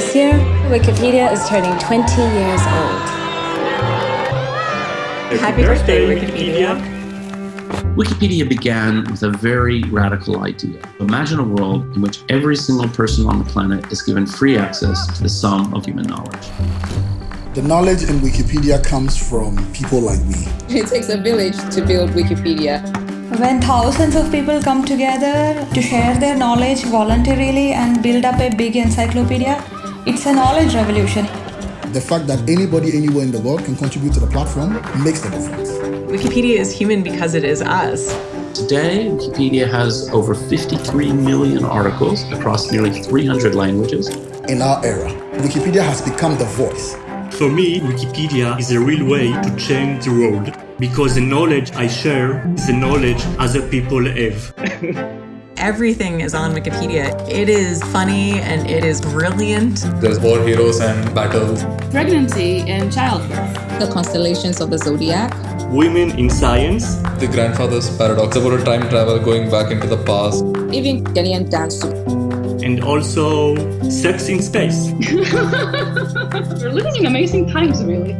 This year, Wikipedia is turning 20 years old. Happy birthday, Wikipedia. Wikipedia began with a very radical idea. Imagine a world in which every single person on the planet is given free access to the sum of human knowledge. The knowledge in Wikipedia comes from people like me. It takes a village to build Wikipedia. When thousands of people come together to share their knowledge voluntarily and build up a big encyclopedia, it's a knowledge revolution. The fact that anybody anywhere in the world can contribute to the platform makes the difference. Wikipedia is human because it is us. Today, Wikipedia has over 53 million articles across nearly 300 languages. In our era, Wikipedia has become the voice. For me, Wikipedia is a real way to change the world because the knowledge I share is the knowledge other people have. Everything is on Wikipedia. It is funny and it is brilliant. There's war heroes and battles. Pregnancy and childbirth. The constellations of the zodiac. Women in science. The grandfather's paradox about a time travel going back into the past. Even Ghanaian dance. And also sex in space. We're living in amazing times, really.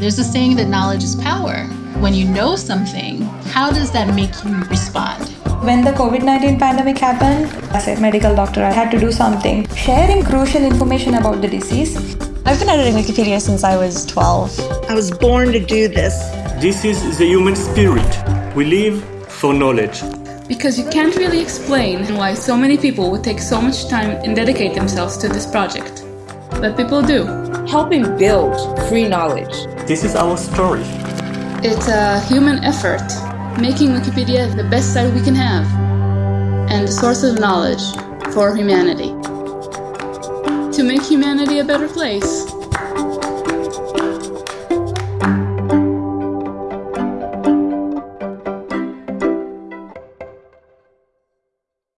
There's a saying that knowledge is power. When you know something, how does that make you respond? When the COVID 19 pandemic happened, as a medical doctor, I had to do something. Sharing crucial information about the disease. I've been editing Wikipedia since I was 12. I was born to do this. This is the human spirit. We live for knowledge. Because you can't really explain why so many people would take so much time and dedicate themselves to this project. But people do. Helping build free knowledge. This is our story. It's a human effort, making Wikipedia the best site we can have and the source of knowledge for humanity. To make humanity a better place.